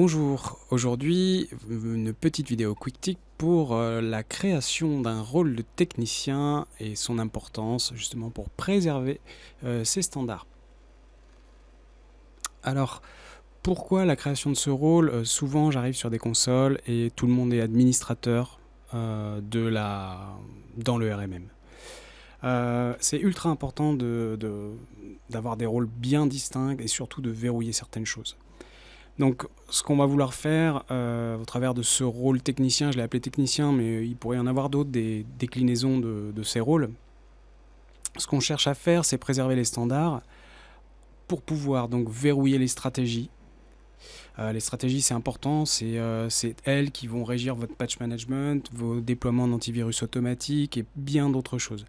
Bonjour, aujourd'hui une petite vidéo quick tip pour euh, la création d'un rôle de technicien et son importance justement pour préserver euh, ces standards. Alors pourquoi la création de ce rôle? Euh, Souvent j'arrive sur des consoles et tout le monde est administrateur dans le RMM. C'est ultra important d'avoir de, des rôles bien distincts et surtout de verrouiller certaines choses. Donc ce qu'on va vouloir faire euh, au travers de ce rôle technicien, je l'ai appelé technicien, mais il pourrait y en avoir d'autres, des déclinaisons de, ces rôles. Ce qu'on cherche à faire, c'est préserver les standards pour pouvoir donc verrouiller les stratégies. Euh, les stratégies, c'est important, euh, c'est elles qui vont régir votre patch management, vos déploiements d'antivirus automatique et bien d'autres choses.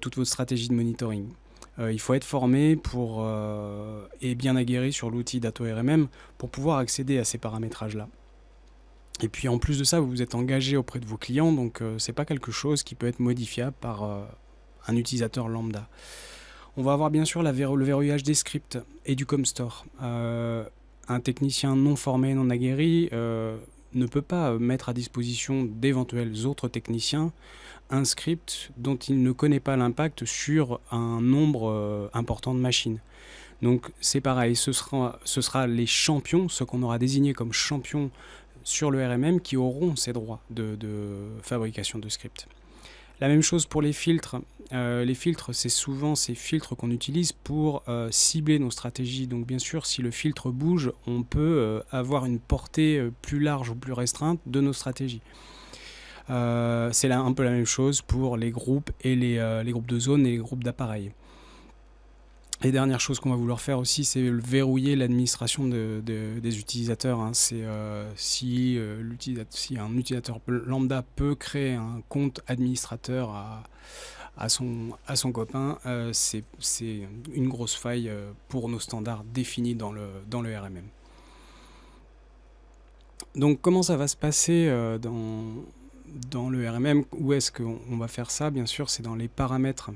toute votre stratégie de monitoring. Euh, il faut être formé pour, euh, et bien aguerri sur l'outil DatoRMM pour pouvoir accéder à ces paramétrages-là. Et puis en plus de ça, vous vous êtes engagé auprès de vos clients, donc euh, ce n'est pas quelque chose qui peut être modifiable par un utilisateur lambda. On va avoir bien sûr le verrouillage des scripts et du ComStore. Un technicien non formé, non aguerri, ne peut pas mettre à disposition d'éventuels autres techniciens un script dont il ne connaît pas l'impact sur un nombre euh, important de machines. Donc c'est pareil, ce sera, ce sera les champions, ceux qu'on aura désignés comme champions sur le RMM qui auront ces droits de, fabrication de scripts. La même chose pour les filtres. Euh, les filtres, c'est souvent ces filtres qu'on utilise pour euh, cibler nos stratégies. Donc bien sûr, si le filtre bouge, on peut avoir une portée plus large ou plus restreinte de nos stratégies. Euh, c'est un peu la même chose pour les groupes et euh, les, groupes de zones et les groupes d'appareils. Et dernière chose qu'on va vouloir faire aussi, c'est verrouiller l'administration des utilisateurs. Hein. C'est euh, si, un utilisateur lambda peut créer un compte administrateur à, son, copain, c'est une grosse faille pour nos standards définis dans le, RMM. Donc comment ça va se passer dans le RMM, où est-ce qu'on va faire ça? Bien sûr, c'est dans les paramètres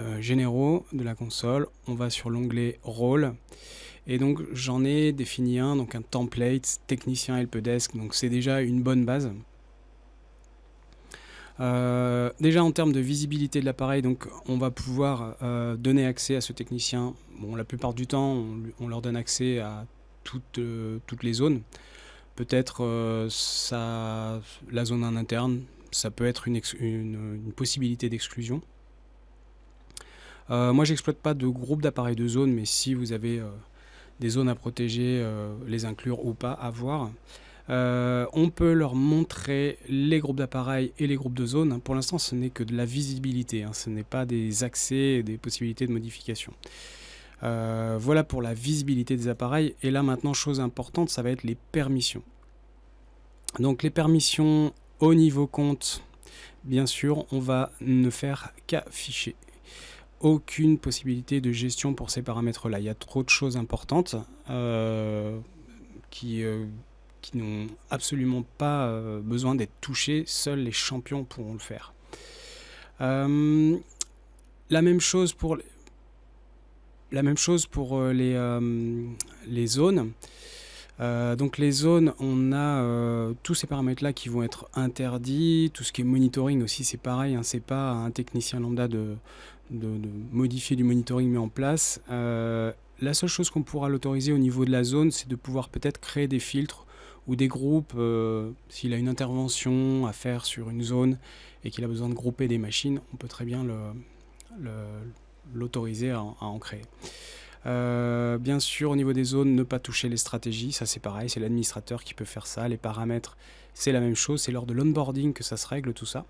euh, généraux de la console. On va sur l'onglet Rôle. Et donc, j'en ai défini un, donc un template technicien helpdesk. Donc, c'est déjà une bonne base. Euh, déjà en termes de visibilité de l'appareil, donc on va pouvoir euh, donner accès à ce technicien. La plupart du temps, on, leur donne accès à toutes, les zones. Peut-être euh, la zone en interne, ça peut être une, possibilité d'exclusion. Euh, moi, j'exploite pas de groupe d'appareils de zone, mais si vous avez euh, des zones à protéger, euh, les inclure ou pas, à voir. on peut leur montrer les groupes d'appareils et les groupes de zones. Pour l'instant, ce n'est que de la visibilité, hein. ce n'est pas des accès et des possibilités de modification. Voilà pour la visibilité des appareils. Et là maintenant, chose importante, ça va être les permissions. Donc les permissions au niveau compte, bien sûr, on va ne faire qu'afficher. Aucune possibilité de gestion pour ces paramètres-là. Il y a trop de choses importantes euh, qui, euh, qui n'ont absolument pas besoin d'être touchées. Seuls les champions pourront le faire. la même chose pour la même chose pour euh, euh, les zones. Euh, donc les zones, on a tous ces paramètres-là qui vont être interdits. Tout ce qui est monitoring aussi, c'est pareil. Hein, c'est pas un technicien lambda de, modifier du monitoring mis en place. la seule chose qu'on pourra l'autoriser au niveau de la zone, c'est de pouvoir peut-être créer des filtres ou des groupes. S'il a une intervention à faire sur une zone et qu'il a besoin de grouper des machines, on peut très bien l'autoriser à, en créer. Euh, bien sûr, au niveau des zones, ne pas toucher les stratégies, ça c'est pareil, c'est l'administrateur qui peut faire ça. Les paramètres, c'est la même chose, c'est lors de l'onboarding que ça se règle tout ça.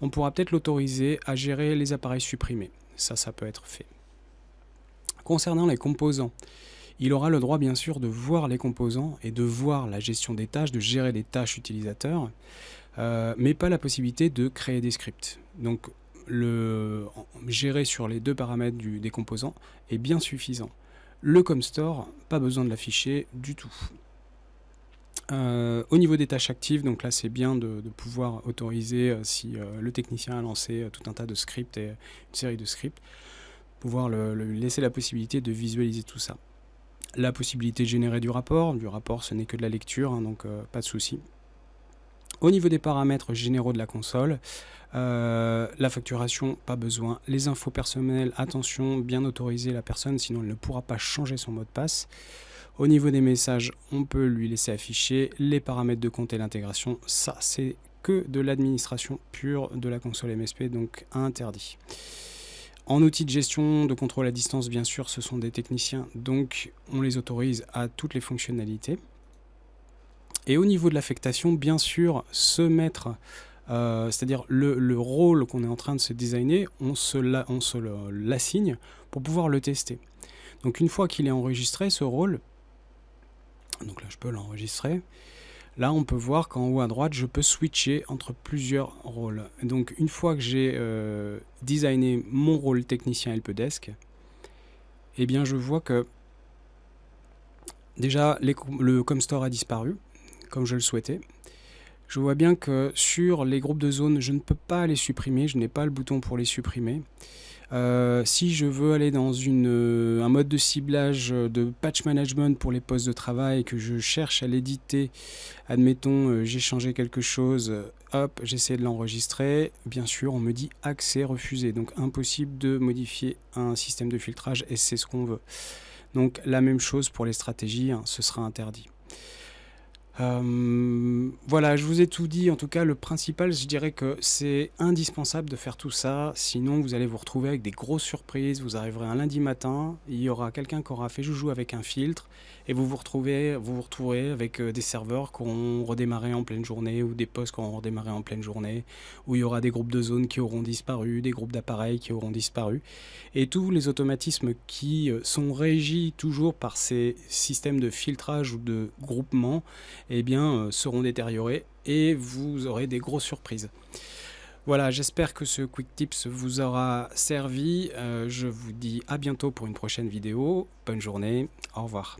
On pourra peut-être l'autoriser à gérer les appareils supprimés. Ça, ça peut être fait. Concernant les composants, il aura le droit bien sûr de voir les composants et de voir la gestion des tâches, de gérer des tâches utilisateurs, euh, mais pas la possibilité de créer des scripts. Donc le gérer sur les deux paramètres du, des composants est bien suffisant. Le ComStore, pas besoin de l'afficher du tout. Euh, au niveau des tâches actives, donc là c'est bien de, pouvoir autoriser, euh, si euh, le technicien a lancé tout un tas de scripts et une série de scripts, pouvoir le, laisser la possibilité de visualiser tout ça. La possibilité de générer du rapport, du rapport ce n'est que de la lecture, hein, donc pas de souci. Au niveau des paramètres généraux de la console, la facturation, pas besoin. Les infos personnelles, attention, bien autoriser la personne, sinon elle ne pourra pas changer son mot de passe. Au niveau des messages, on peut lui laisser afficher les paramètres de compte et l'intégration. Ça, c'est que de l'administration pure de la console MSP, donc interdit. En outil de gestion, de contrôle à distance, bien sûr, ce sont des techniciens, donc on les autorise à toutes les fonctionnalités. Et au niveau de l'affectation, bien sûr, se mettre, euh, c'est-à-dire le, rôle qu'on est en train de se designer, on se l'assigne pour pouvoir le tester. Donc une fois qu'il est enregistré, ce rôle, donc là, je peux l'enregistrer. Là, on peut voir qu'en haut à droite, je peux switcher entre plusieurs rôles. Donc, une fois que j'ai euh, designé mon rôle technicien helpdesk, eh bien, je vois que déjà, le ComStore a disparu, comme je le souhaitais. Je vois bien que sur les groupes de zone, je ne peux pas les supprimer, je n'ai pas le bouton pour les supprimer. Euh, si je veux aller dans euh, un mode de ciblage de patch management pour les postes de travail, que je cherche à l'éditer, admettons euh, j'ai changé quelque chose, hop, j'essaie de l'enregistrer, bien sûr on me dit accès refusé, donc impossible de modifier un système de filtrage et c'est ce qu'on veut. Donc la même chose pour les stratégies, hein, ce sera interdit. Euh, voilà, je vous ai tout dit. En tout cas, le principal, je dirais que c'est indispensable de faire tout ça. Sinon, vous allez vous retrouver avec des grosses surprises. Vous arriverez un lundi matin, il y aura quelqu'un qui aura fait joujou avec un filtre, et vous vous retrouvez, vous vous retrouverez avec euh, des serveurs qui auront redémarré en pleine journée, ou des postes qui auront redémarré en pleine journée, où il y aura des groupes de zones qui auront disparu, des groupes d'appareils qui auront disparu, et tous les automatismes qui euh, sont régis toujours par ces systèmes de filtrage ou de groupement eh bien, euh, seront détériorés et vous aurez des grosses surprises. Voilà, j'espère que ce Quick Tips vous aura servi. Euh, je vous dis à bientôt pour une prochaine vidéo. Bonne journée, au revoir.